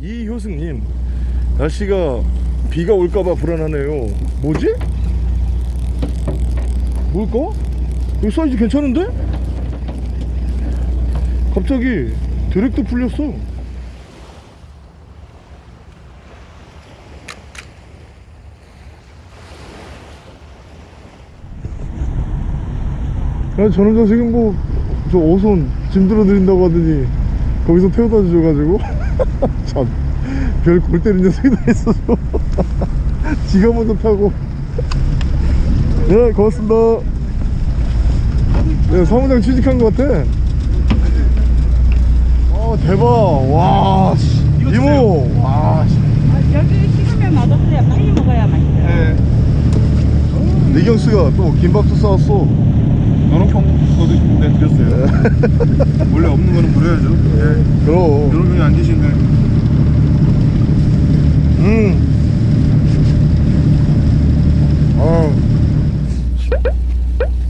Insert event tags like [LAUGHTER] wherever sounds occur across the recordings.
이효승님 날씨가 비가 올까봐 불안하네요 뭐지? 뭘까? 이 사이즈 괜찮은데? 갑자기 드랙도 풀렸어 야, 저는 저 지금 뭐, 저 오손 짐 들어드린다고 하더니, 거기서 태워다 주셔가지고, [LAUGHS] [LAUGHS] 참, 별 골 때리는 녀석이 다 있어서. [LAUGHS] 지가 먼저 타고. 네, 고맙습니다. 네, 사무장 취직한 것 같아. 어, 대박. 와, 씨. 이모. 와, 씨. 아, 여기 식으면 맛없어요. 빨리 먹어야 맛있어요. 리경스가 또 김밥도 싸왔어. 연어평 저도 네, 드렸어요. 원래 없는 거는 부려야죠. 예. 그럼. 여러분이 안 계신데. 음. 아.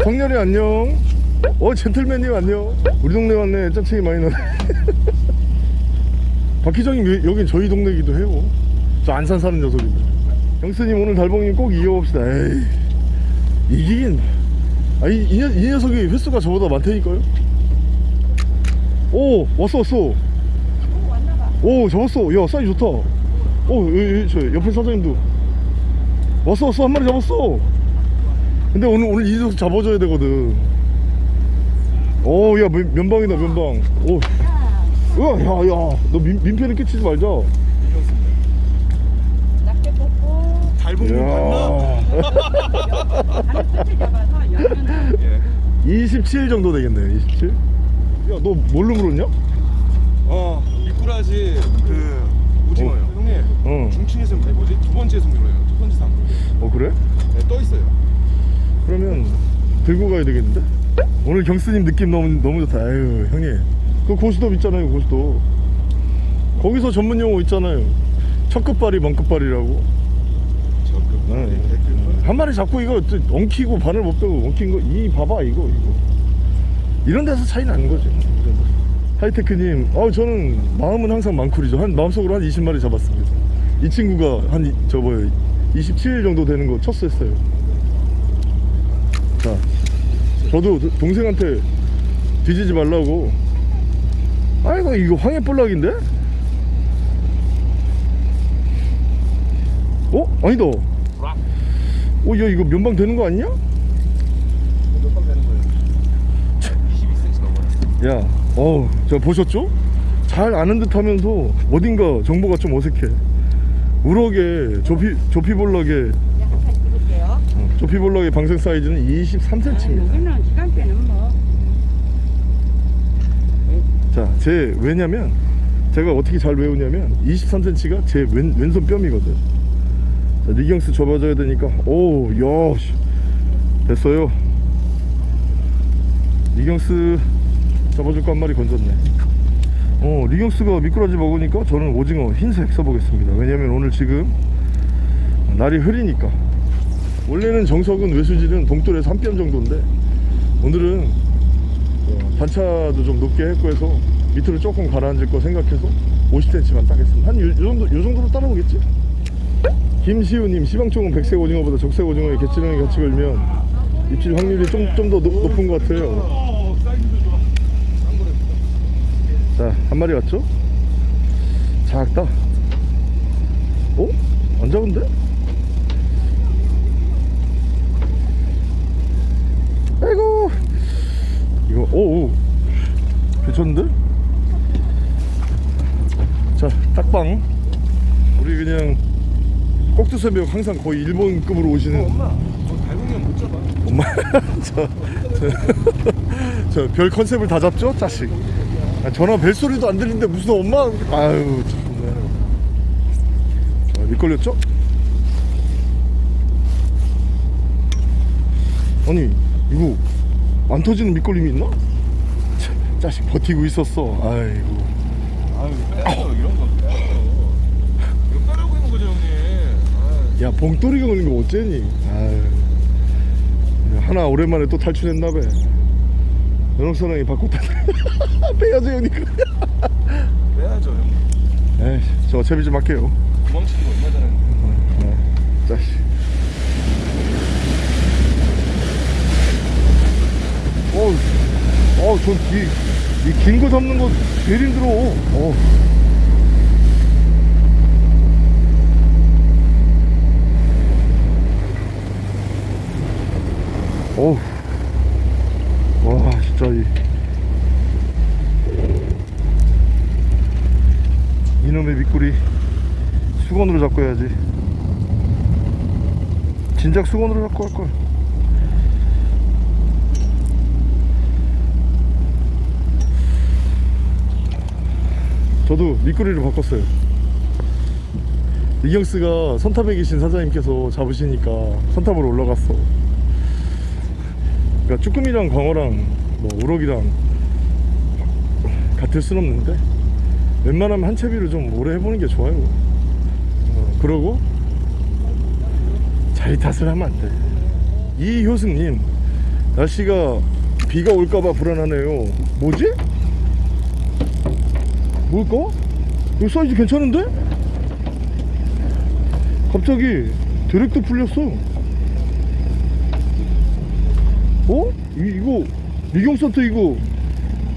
성렬이 안녕. 어 젠틀맨님 안녕. 우리 동네 왔네. 짠챙이 많이 나네. [LAUGHS] 박희정님 여- 여긴 저희 동네기도 해요. 저 안산 사는 녀석인데. 형수님 오늘 달봉님 꼭 이겨봅시다. 에이. 이기긴. 아 이 이, 녀- 이 녀석이 횟수가 저보다 많다니까요. 오 왔어 왔어. 오. 오 잡았어. 야 사이즈 좋다. 오 여기, 여기, 저 옆에 사장님도. 왔어 왔어. 한 마리 잡았어. 근데 오늘 오늘 이 녀석 잡아줘야 되거든. 오야 면방이다 면방. 오. 우와 야야. 너 민, 민폐는 끼치지 말자 낙지 볶고 잘 볶는 거 맞나? 안에 끝을 잡아서 열면 예. 27 정도 되겠네 27 야너 뭘로 물었냐? 어, 미꾸라지 그 오징어요. 어. 형님. 어. 중층에서 아니 뭐지? 두 번째 손으로요. 첫 번째 상. 어 그래? 네, 떠 있어요. 그러면 들고 가야 되겠는데? 오늘 경스님 느낌 너무 너무 좋다. 아유 형님 그 고스톱 있잖아요 고스톱. 거기서 전문 용어 있잖아요. 첫 끝발이 먼 끝발이라고. 한 마리 잡고 이거 또 엉키고 바늘 못 빼고 엉킨 거 이 봐봐 이거 이거. 이런 데서 차이 나는 거죠. 하이테크님, 어 저는 마음은 항상 망쿨이죠. 한 마음속으로 한 20마리 잡았습니다. 이 친구가 한 이- 저 뭐예요 27 정도 되는 거 첫수했어요. 자, 저도 도- 동생한테 뒤지지 말라고. 아이고 이거 황해볼락인데? 어? 아니다. 어, 야 이거 면방 되는 거 아니냐? 몇번 되는 거예요? 22cm 넘어요. 야, 어, 저 보셨죠? 잘 아는 듯 하면서 어딘가 정보가 좀 어색해. 우럭에 조피, 약간 찍을게요. 어, 조피볼락의 방생 사이즈는 아, 23cm입니다. 여기는 시간대는 뭐 자, 제, 왜냐면, 제가 어떻게 잘 외우냐면, 23cm가 제 왼, 왼손 뼘이거든. 자, 리경스 접어줘야 되니까, 오, 야, 씨. 됐어요. 리경스 잡아줄 거 한 마리 건졌네. 어, 리경스가 미꾸라지 먹으니까 저는 오징어 흰색 써보겠습니다. 왜냐면 오늘 지금 날이 흐리니까. 원래는 정석은 외수질은 봉돌에서 한 뼘 정도인데, 오늘은 어, 단차도 좀 높게 했고 해서 밑으로 조금 가라앉을 거 생각해서 50cm만 따겠습니다 한 요 정도, 요 정도로 따라오겠지? 김시우님 시방총은 백색 오징어보다 적색 오징어에 개치렁이 같이 걸면 입질 확률이 좀 좀 더 높은 것 같아요. 자 한 마리 왔죠? 작다 어? 안 작은데? 아이고 이거 오오 괜찮은데? 자 딱방 우리 그냥 꼭두새벽 항상 거의 일본급으로 오시는. 엄마, 저 달봉이는 못 잡아. 엄마. [LAUGHS] 저 별 컨셉을 다 잡죠 자식? 아, 전화 벨소리도 안 들리는데 무슨 엄마? 아유 참네. 자, 밑걸렸죠? 아니 이거 안 터지는 밑걸림이 있나? 참, 자식 버티고 있었어. 아이고. 아유, 빼요. 이런 거 빼라고 있는 거죠, 형님. 아유. 야 봉돌이가 오는 거 어째니? 아유. 하나 오랜만에 또 탈출했나봐. 연옥사랑이 바꿨다. [LAUGHS] 빼야죠 형님. 빼야죠, 형님. 에이 저 채비 좀 할게요. 도망치기가 얼마 전에 어, 자식 어우 어우 전이긴 거 잡는 거 제일 힘들어. 어. 어우. 와 진짜 이. 이놈의 미꾸리 수건으로 잡고 해야지. 진작 수건으로 잡고 할걸. 저도 미꾸리를 바꿨어요. 이경스가 선탑에 계신 사장님께서 잡으시니까 선탑으로 올라갔어 그러니까 쭈꾸미랑 광어랑 뭐 우럭이랑 같을 순 없는데 웬만하면 한 채비를 좀 오래 해보는 게 좋아요 어, 그러고 자리 탓을 하면 안돼 이효승님 날씨가 비가 올까봐 불안하네요 뭐지? 뭘까? 이 사이즈 괜찮은데? 갑자기 드랙도 풀렸어 어? 이, 이거 미경센터 이거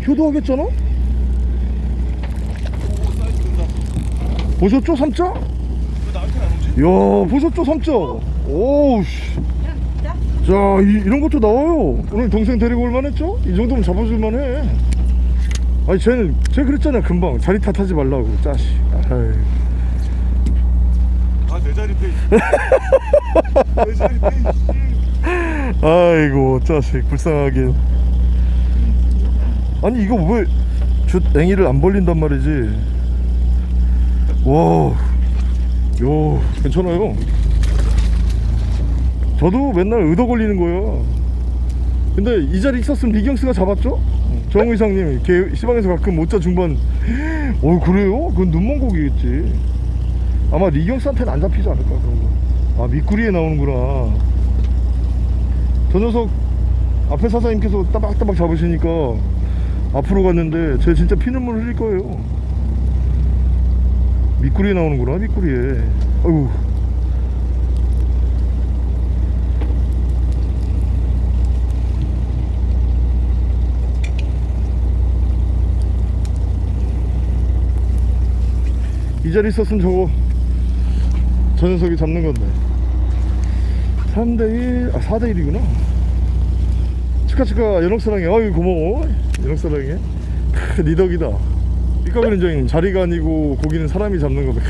효도하겠잖아? 보셨죠 삼자? 야 보셨죠 삼자 오우 씨. 자 이, 이런 것도 나와요 오늘 동생 데리고 올만 했죠? 이 정도면 잡아줄만 해 아니 쟤는 쟤 그랬잖아 금방 자리 탓하지 말라고 짜식. 아내 자리 빼. 내 자리 빼. 씨. 아이고 짜식 불쌍하게 아니 이거 왜주 앵이를 안 벌린단 말이지? 와요 괜찮아요. 저도 맨날 의도 걸리는 거예요. 근데 이 자리 있었으면 리경스가 잡았죠? 정 의상님 걔 시방에서 가끔 모짜 중반. 어 그래요? 그건 눈먼 고기겠지. 아마 리경스한테는 안 잡히지 않을까 그런 거아 미꾸리에 나오는구나 저 녀석 앞에 사장님께서 따박따박 잡으시니까 앞으로 갔는데 쟤 진짜 피눈물 흘릴 거예요. 미꾸리에 나오는구나 미꾸리에. 아이고. 이 자리 있었으면 저거 저 녀석이 잡는 건데 3대1 아 4대1이구나. 치카치카 연옥사랑해. 어이 고마워. 연옥사랑해. 크, 니 덕이다. 삐까그린장님 자리가 아니고 고기는 사람이 잡는 거다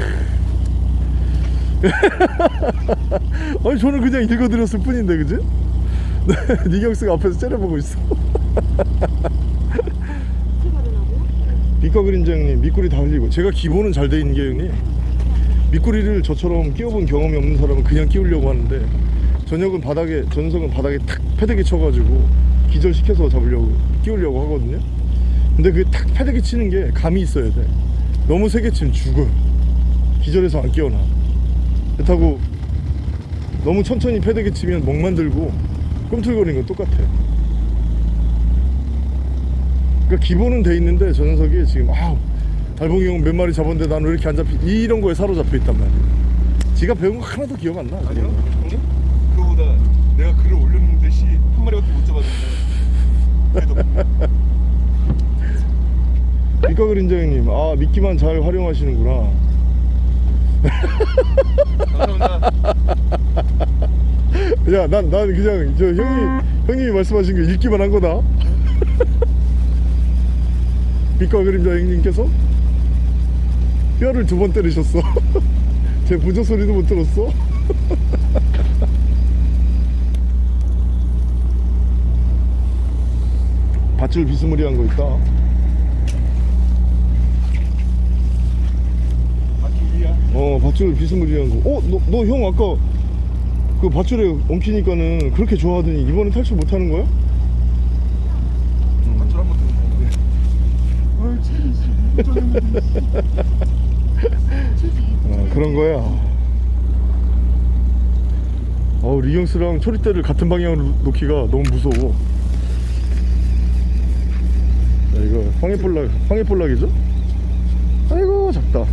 [LAUGHS] 아니 저는 그냥 읽어드렸을 뿐인데 그지? [LAUGHS] 네, 니경스가 앞에서 째려보고 있어. 삐까그린자 형님 미꾸리 다 흘리고. 제가 기본은 잘 돼 있는 게 형님. 미꾸리를 저처럼 끼워본 경험이 없는 사람은 그냥 끼우려고 하는데 저녁은 바닥에 전석은 바닥에 탁 패대기 쳐가지고 기절시켜서 잡으려고 끼우려고 하거든요. 근데 그 탁 패대기 치는 게 감이 있어야 돼. 너무 세게 치면 죽어. 기절해서 안 끼워놔. 그렇다고 너무 천천히 패대기 치면 멍만 들고 꿈틀거리는 건 똑같아요 그러니까 기본은 돼 있는데 저 녀석이 지금 아 달봉이 형 몇 마리 잡았는데 나는 왜 이렇게 안 잡히 이런 거에 사로잡혀 있단 말이야. 지가 배운 거 하나도 기억 안 나. 아니요 형님? 그거보다 내가 글을 올렸는데 씨 한 마리밖에 못 그린자 형님, 아 미끼만 잘 활용하시는구나. 감사합니다. 야, 난, 난 그냥 저 형님, 형님이 말씀하신 거 읽기만 한 거다. 미카 그림자 형님께서 뼈를 두 번 때리셨어. [LAUGHS] 제 부조 소리도 못 들었어. 밧줄 비스무리한 거 있다. 바퀴야. 어 밧줄 비스무리한 거. 어, 너 너 형 아까 그 밧줄에 엉키니까는 그렇게 좋아하더니 이번에 탈출 못하는 거야? 밧줄 한번. 아, 그런 거야. 어 리경스랑 초리대를 같은 방향으로 놓기가 너무 무서워. 야, 이거 황해볼락 황해볼락이죠? 아이고 작다.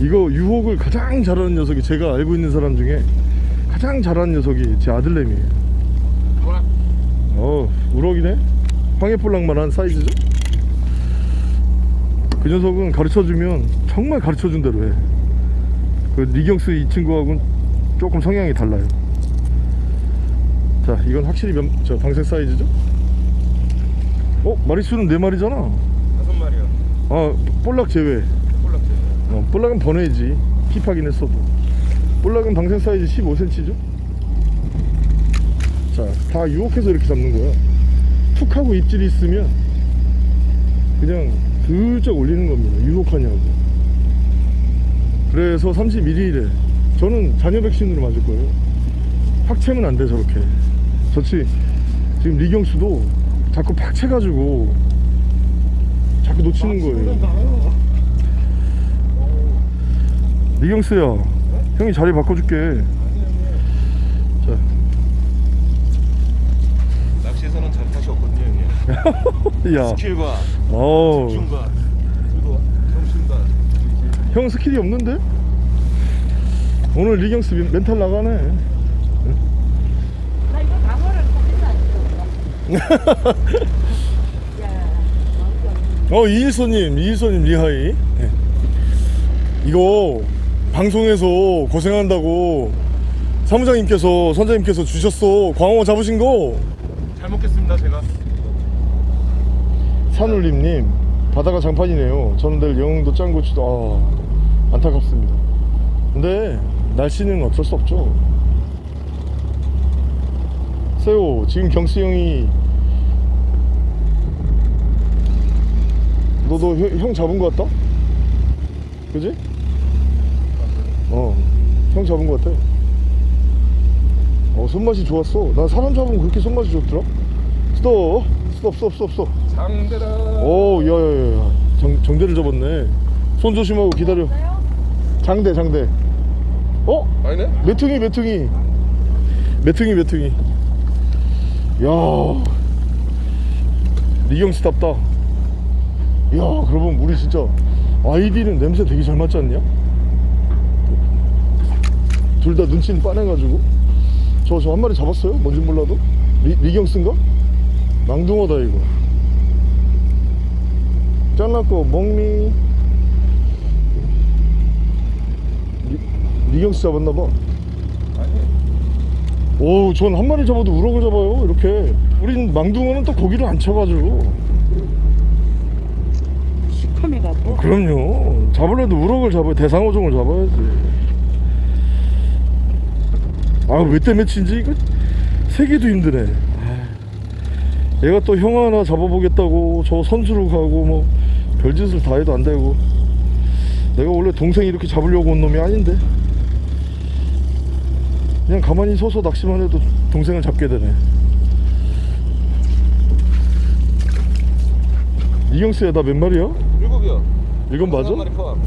이거 유혹을 가장 잘하는 녀석이 제가 알고 있는 사람 중에 가장 잘하는 녀석이 제 아들내미에요. 어 우럭이네? 황해볼락만 한 사이즈죠? 그 녀석은 가르쳐주면 정말 가르쳐준 대로 해그 리경스 이 친구하고는 조금 성향이 달라요 자 이건 확실히 면, 저 방생 사이즈죠? 어 마리수는 4마리잖아. 다섯 마리야. 아 볼락 제외. 꼴락지. 어, 볼락은 번외지. 힙하긴 했어도. 볼락은 방생 사이즈 15cm죠? 자다 유혹해서 이렇게 잡는 거야. 툭 하고 입질이 있으면 그냥 슬쩍 올리는 겁니다. 유혹하냐고. 그래서 31일에 저는 잔여 백신으로 맞을 거예요. 확 채면 안 돼 저렇게 저치 지금 리경수도 자꾸 팍 채가지고 자꾸 놓치는 거예요 리경스야 형이 자리 바꿔줄게 자 낚시에서는 자리 탓이 없거든요, 형님. [LAUGHS] 야, 스킬과 어, 집중과 그리고 정신과 형 스킬이 없는데? 오늘 리경스 멘- 멘탈 나가네. 나 이거 방어를 사진 안 찍었 [LAUGHS] 어. 이일소님, 이일소님 리하이. 네. 이거 방송에서 고생한다고 사무장님께서 선장님께서 주셨어. 광어 잡으신 거. 잘 먹겠습니다, 제가. 산울림님, 바다가 장판이네요. 저는 내일 영흥도 짱고치도 아, 안타깝습니다. 근데 날씨는 어쩔 수 없죠. 세호, 지금 경수 형이 너도 형, 형 잡은 거 같다? 그지? 어, 형 잡은 거 같아. 어, 손맛이 좋았어. 난 사람 잡으면 그렇게 손맛이 좋더라. 스톱, 스톱, 스톱, 스톱, 스톱. 장대라. 오, 야야야, 정, 정대를 접었네. 손 조심하고 기다려. 장대, 장대. 어? 아니네? 메퉁이, 메퉁이. 메퉁이, 메퉁이. 야, 리경스답다. 야, 그러면 우리 진짜 아이디는 냄새 되게 잘 맞지 않냐? 둘 다 눈치는 빠내가지고. 저, 저 한 마리 잡았어요? 뭔진 몰라도. 리, 리경스인가? 망둥어다, 이거. 잘랐고 먹미 리, 리경스 잡았나봐. 오, 전 한 마리 잡아도 우럭을 잡아요 이렇게. 우린 망둥어는 또 고기로 안 쳐가지고. 갖고. 그럼요. 잡으려도 우럭을 잡아야 대상어종을 잡아야지. 아 왜 때매친지? 이거 세기도 힘드네. 아, 얘가 또 형 하나 잡아보겠다고 저 선수로 가고 뭐 별짓을 다 해도 안 되고. 내가 원래 동생 이렇게 잡으려고 온 놈이 아닌데 그냥 가만히 서서 낚시만 해도 동생을 잡게 되네. 이경수야 나 몇 마리야? 일곱이요. 이건 맞아? 한 마리 포함.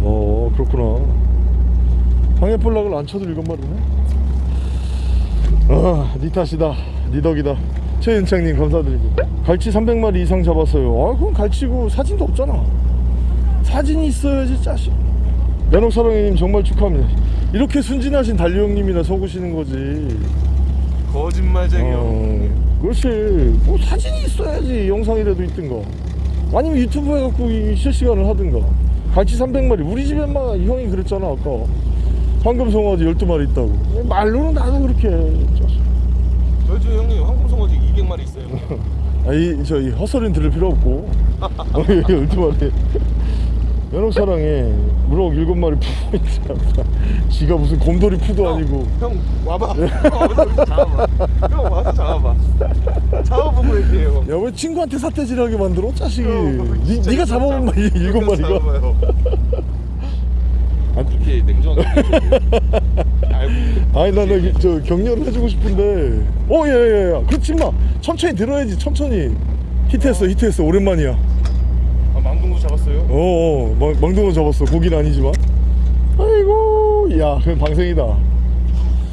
어 그렇구나. 방해볼락을 안 쳐도 일곱 마리네. 아니 탓이다. 니 덕이다. 최윤창님 감사드리고. 갈치 300마리 이상 잡았어요. 아 그럼 갈치고 사진도 없잖아. 사진이 있어야지 짜식. 연옥사랑이님 정말 축하합니다 이렇게 순진하신 달리 형님이나 속으시는 거지. 거짓말쟁이 형. 어, 그렇지. 뭐 사진이 있어야지. 영상이라도 있든가 아니면 유튜브 해갖고 이 실시간을 하든가 갈치 300마리. 우리 집에만 이 형이 그랬잖아 아까. 황금송아지 12마리 있다고. 말로는 나도 그렇게 해. 저희 집 형님 황금송어지 200마리 있어요. 아이 저이 헛소리는 들을 필요 없고. [LAUGHS] 12마리 연옥사랑에 우럭 7마리 푸고 있잖아. 지가 무슨 곰돌이 푸도 아니고. 형 와봐. 형 여기 잡아봐. 형 와서 잡아봐. 잡아보고 얘기해요. 야왜 친구한테 사태질하게 만들어 자식이? 형, 니, 네가 잡아본 잡아. 말이 일곱 마리가? 이렇게 냉정하게 아니 나는 저 격려를 해주고 싶은데. 어 예예 예 그렇지 마. 천천히 들어야지 천천히. 히트했어 히트했어. 오랜만이야. 아 망둥어 잡았어요? 어어 망- 망둥어 잡았어 고기는 아니지만 아이고 야 그럼 방생이다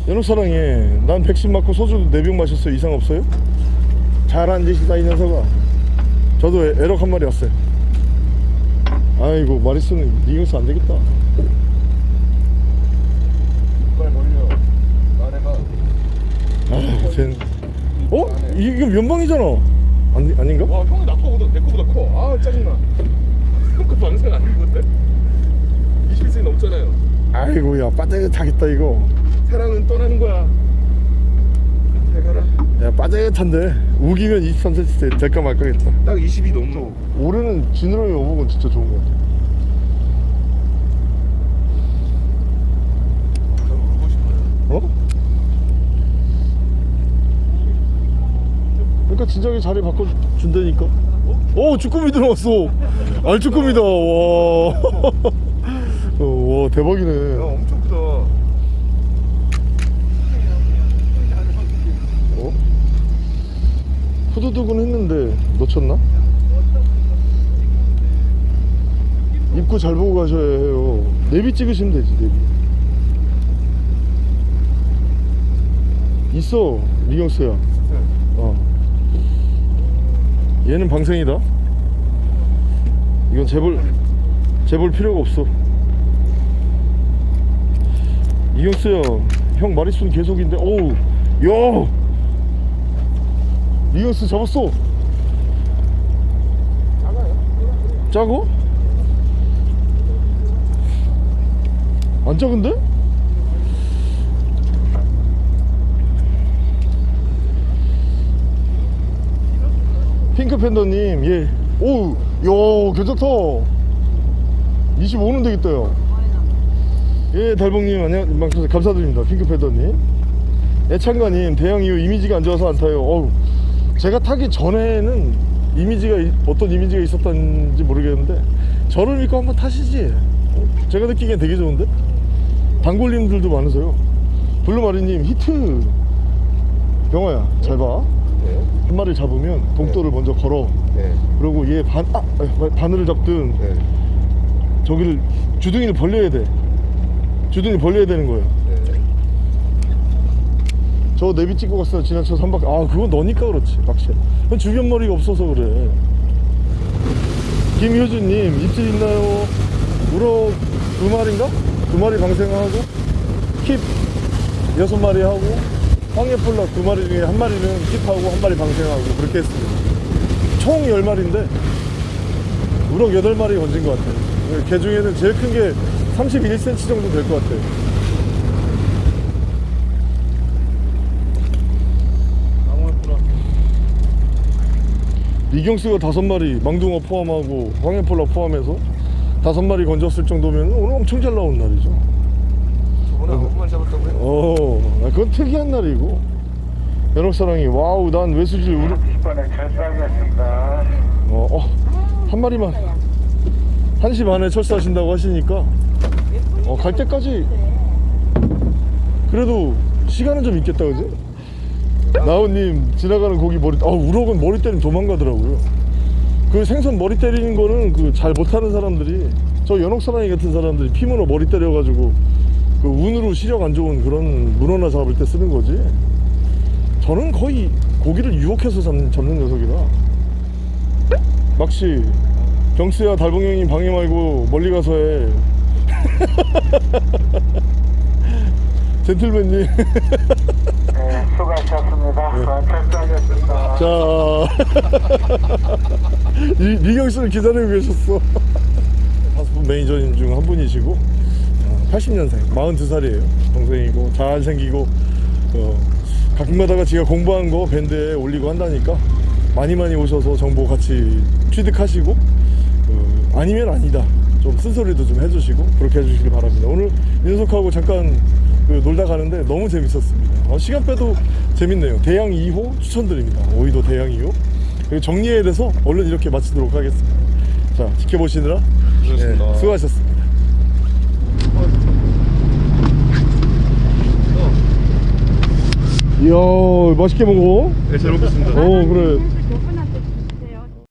연옥 사랑에 난 백신 맞고 소주 4병 마셨어요 이상 없어요? 잘한 짓이다 이 녀석아 저도 애- 애럭 한 마리 왔어요 아이 아이고 마리스는 리경스 안 되겠다 빨리 걸려. 말해봐. 아 쟤는 어? 이- 이거 면방이잖아 아니, 아닌가? 와 형이 나 거보다 내 거보다 커. 아 짜증나. 형거 방생 아닌 건데? 21세 넘잖아요. 아이고 야 빠듯하겠다 이거 사랑은 떠나는 거야. 잘 가라. 야 빠듯한데 우기면 23cm 될까 말까 겠다 딱 22 넘어. 올해는 지느러미 오복은 진짜 좋은 것 같아 난 울고 싶어요. 어? 그러니까 진작에 자리 바꿔준다니까. 어 쭈꾸미 들어왔어. 알쭈꾸미다. 와, [LAUGHS] 어, 와야 대박이네. 엄청 크다. 어? 후두둑은 했는데 놓쳤나? 입구 잘 보고 가셔야 해요. 내비 찍으시면 되지 내비. 있어 리경스야. 어 얘는 방생이다. 이건 재볼 재볼 필요가 없어. 이경스야 형 마리수는 계속인데 어우 야! 이경스 잡았어. 작어? 안 작은데? 핑크 팬더님 예. 오우 야 괜찮다. 25는 되겠다 예 달봉님 안녕 막- 감사드립니다. 핑크 팬더님. 애창가님 대형 이후 이미지가 안 좋아서 안 타요. 어우 제가 타기 전에는 이미지가 이- 어떤 이미지가 있었던지 모르겠는데 저를 믿고 한번 타시지. 어? 제가 느끼기엔 되게 좋은데? 단골님들도 많으세요. 블루마리님 히트. 병호야 잘봐. 네. 한 마리 잡으면 동돌을 먼저 걸어 네. 그리고 얘 반, 아, 아, 바늘을 잡든 네. 저기를 주둥이를 벌려야 돼 주둥이 벌려야 되는 거예요 네. 저 내비 찍고 갔어 지나쳐 삼박 아 그건 너니까 그렇지 낚시 주변 머리가 없어서 그래 김효준님 입질 있나요? 우럭 두 마리인가? 두 마리 방생하고 킵 여섯 마리 하고 황해폴락 두 마리 중에 한 마리는 킵하고 한 마리 방생하고 그렇게 했습니다. 총 10마리인데 우럭 8마리 건진 것 같아요. 개 중에는 제일 큰 게 31cm 정도 될 것 같아요. 이경수가 다섯 마리 망둥어 포함하고 황해볼락 포함해서 다섯 마리 건졌을 정도면 오늘 엄청 잘 나온 날이죠 저번에 아홉 마리 잡았다고요? 어 아, 그건 특이한 날이고 연옥사랑이 와우 난 외수질 우르 10번에 철수하겠습니다. 어, 어, 한 마리만 1시 반에 철수하신다고 하시니까 어, 갈 때까지 그래도 시간은 좀 있겠다 그지? 나우님 지나가는 고기 머리 아 우럭은 머리 때리면 도망가더라고요 그 생선 머리 때리는 거는 그 잘 못하는 사람들이 저 연옥사랑이 같은 사람들이 피문어 머리 때려가지고 그 운으로 시력 안 좋은 그런 문어나 잡을 때 쓰는 거지. 저는 거의 고기를 유혹해서 잡는, 잡는 녀석이다 막시 경수야 달봉 형님 방해 말고 멀리 가서 해. [LAUGHS] 젠틀맨님. 네, 수고하셨습니다. 철수하겠습니다. 자. [LAUGHS] 이- 리경씨를 기다리고 계셨어. [LAUGHS] 다섯 분 매니저님 중 한 분이시고. 어, 80년생 42살이에요. 동생이고 잘생기고 어, 가끔가다가 지가 공부한 거 밴드에 올리고 한다니까 많이 많이 오셔서 정보 같이 취득하시고 어, 아니면 아니다. 좀 쓴소리도 좀 해주시고 그렇게 해주시길 바랍니다. 오늘 윤석하고 잠깐 그 놀다 가는데 너무 재밌었습니다. 어, 시간 빼도 재밌네요. 대양 2호 추천드립니다. 오이도 대양 2호. 그리고 정리해야 돼서 얼른 이렇게 마치도록 하겠습니다. 자 지켜보시느라. 예, 수고하셨습니다 이야 맛있게 먹어 네, 잘 먹겠습니다. 어 그래